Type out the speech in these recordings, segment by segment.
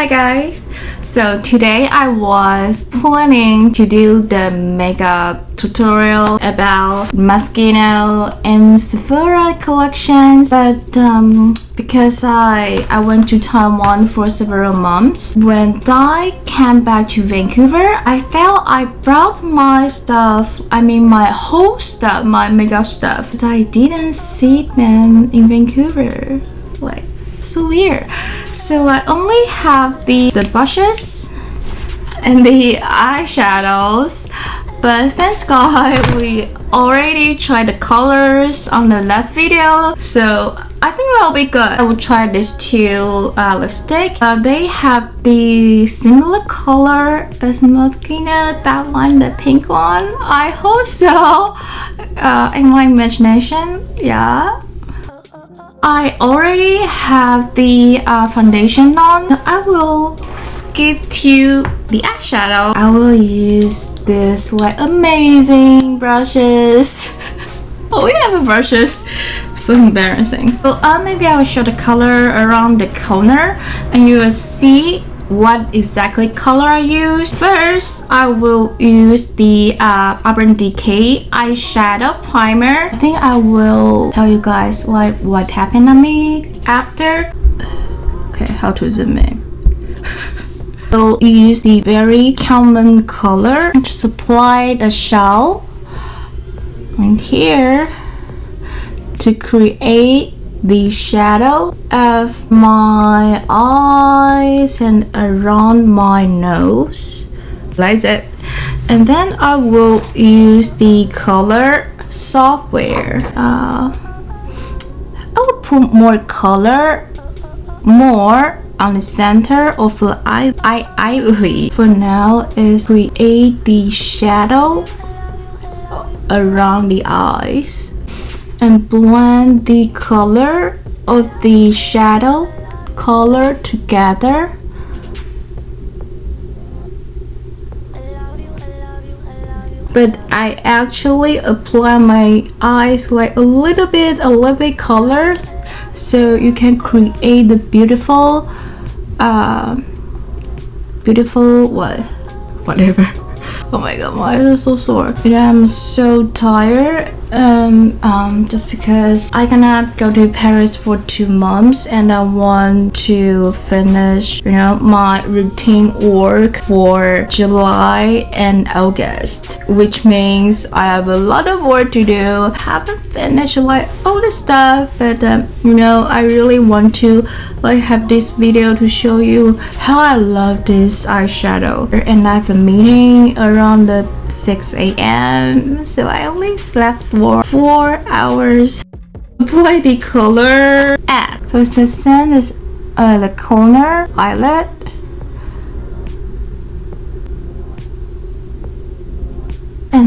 Hi guys! So today I was planning to do the makeup tutorial about Moschino and Sephora collections but um, because I, I went to Taiwan for several months when I came back to Vancouver I felt I brought my stuff I mean my whole stuff my makeup stuff but I didn't see them in Vancouver like so weird so I only have the the brushes and the eyeshadows but thanks God we already tried the colors on the last video so I think that'll be good. I will try these two uh, lipstick. Uh, they have the similar color as Moschino, that one, the pink one. I hope so. Uh, in my imagination, yeah. I already have the uh, foundation on. I will skip to the eyeshadow. I will use this like amazing brushes. oh, we have brushes. So embarrassing. So uh, maybe I will show the color around the corner and you will see what exactly color I use. First, I will use the uh, Urban Decay eyeshadow primer. I think I will tell you guys like what happened to me after. Okay, how to zoom in. so use the very common color to apply the shell and here to create the shadow of my eyes and around my nose. Like that and then I will use the color software. Uh, I will put more color more on the center of the eye, eye eyelid for now is create the shadow around the eyes and blend the color of the shadow color together. But I actually apply my eyes like a little bit a little bit color so you can create the beautiful uh, beautiful what? Whatever. Oh my god my eyes are so sore. And I'm so tired um, um, just because I cannot go to Paris for two months and I want to finish you know my routine work for July and August which means I have a lot of work to do. Haven't finished like all the stuff but um, you know I really want to like have this video to show you how I love this eyeshadow. And I have a meeting around the 6 a.m. so I only slept for 4 hours. Apply the color at. So it's the same as uh, the corner eyelid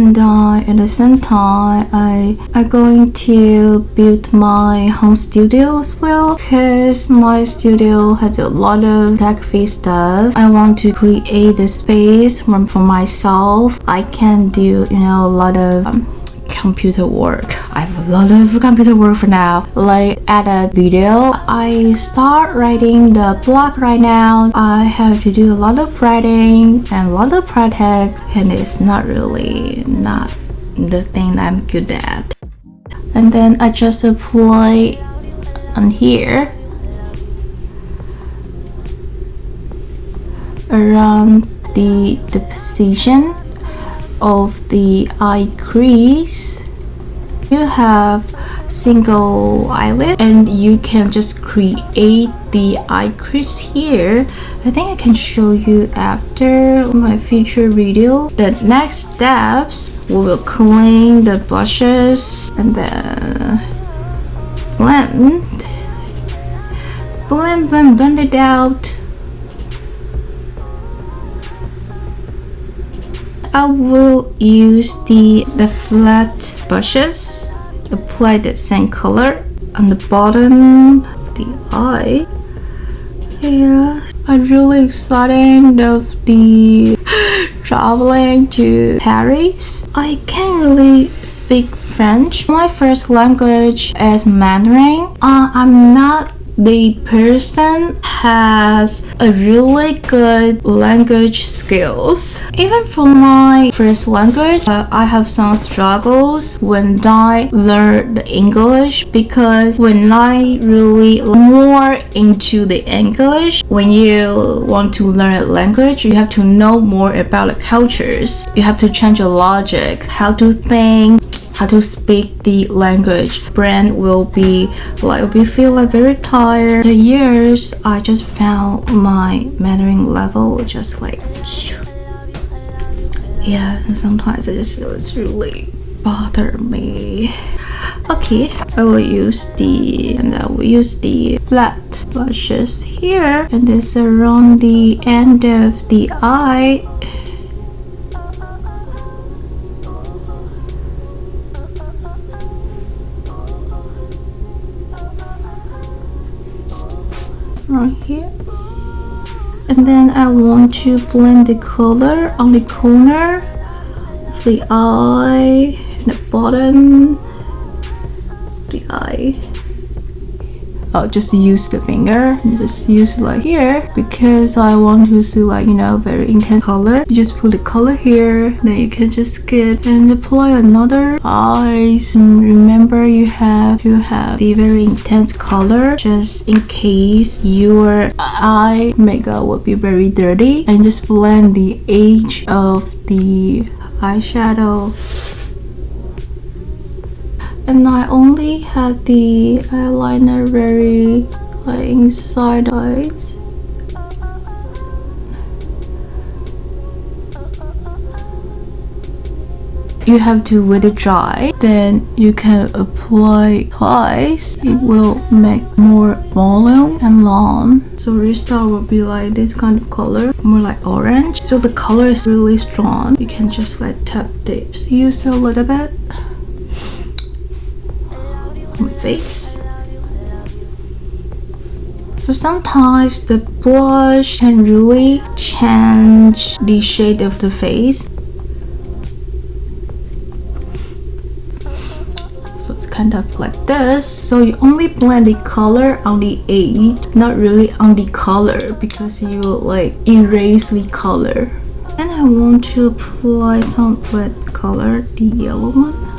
and uh, at the same time I am going to build my home studio as well. Because my studio has a lot of tech-free stuff. I want to create a space for, for myself. I can do you know a lot of um, computer work. I have a lot of computer work for now. Like edit video. I start writing the blog right now. I have to do a lot of writing and a lot of projects and it's not really not the thing I'm good at. And then I just apply on here around the the position of the eye crease you have single eyelid and you can just create the eye crease here. I think I can show you after my future video. The next steps we will clean the brushes and then blend. Blend blend blend it out I will use the, the flat brushes, apply the same color on the bottom, the eye. Yeah, I'm really excited of the traveling to Paris. I can't really speak French. My first language is Mandarin. Uh, I'm not the person has a really good language skills. Even for my first language, uh, I have some struggles when I learn the English because when I really more into the English, when you want to learn a language, you have to know more about the cultures. You have to change your logic, how to think, how to speak the language. Brain will be like we feel like very tired. The years I just found my Mandarin level just like yeah. Sometimes it just it's really bother me. Okay, I will use the and I will use the flat brushes here and this around the end of the eye I want to blend the color on the corner of the eye and the bottom the eye I'll just use the finger. Just use like here. Because I want to see like you know very intense color. You just put the color here. Then you can just skip and apply another and remember you have to have the very intense color just in case your eye makeup will be very dirty. And just blend the edge of the eyeshadow and I only had the eyeliner very like inside eyes. You have to let it dry then you can apply twice it will make more volume and long. So restart will be like this kind of color more like orange. So the color is really strong. You can just like tap this use a little bit face. So sometimes the blush can really change the shade of the face. So it's kind of like this. So you only blend the color on the edge, not really on the color because you will like erase the color. And I want to apply some wet color, the yellow one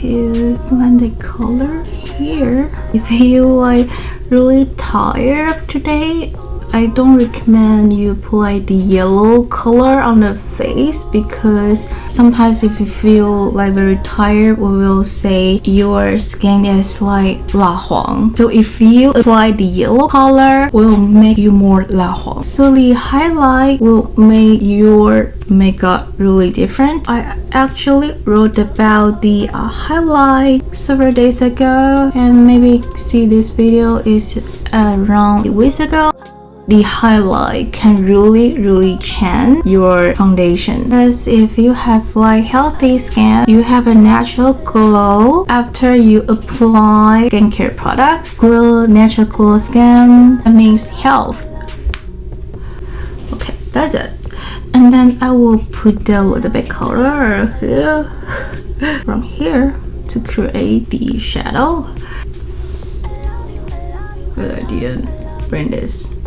to blend the color here. If you like really tired today I don't recommend you apply the yellow color on the face because sometimes if you feel like very tired we will say your skin is like la huang so if you apply the yellow color will make you more la huang so the highlight will make your makeup really different. I actually wrote about the uh, highlight several days ago and maybe see this video is around weeks ago the highlight can really really change your foundation. Because if you have like healthy skin you have a natural glow after you apply skincare products. Glow natural glow skin that means health. Okay that's it. And then I will put a little bit color here from here to create the shadow. But I didn't bring this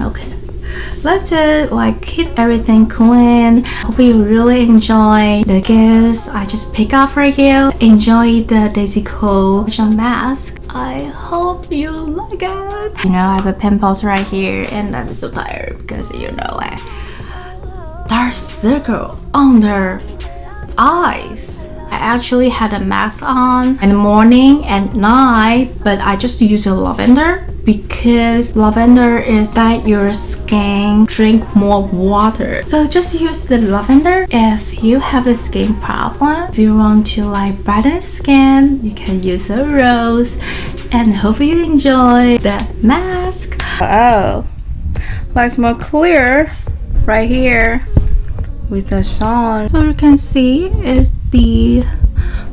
okay. That's it. Like keep everything clean. Hope you really enjoy the gifts i just pick up for you. Enjoy the daisy Chloe mask. I hope you like it. You know i have a pimples right here and i'm so tired because you know like dark circle under eyes. I actually had a mask on in the morning and night but I just use a lavender because lavender is that your skin drink more water. So just use the lavender. If you have a skin problem if you want to like brighten skin you can use a rose. And hope you enjoy the mask. Oh looks more clear right here with the sun. So you can see is the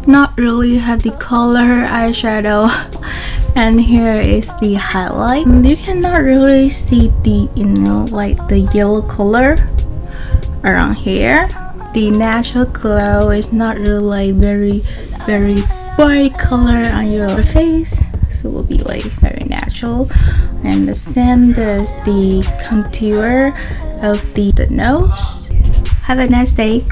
not really have the color eyeshadow and here is the highlight. You cannot really see the you know like the yellow color around here. The natural glow is not really very very bright color on your face. So it will be like very natural. And the same as the contour of the, the nose. Have a nice day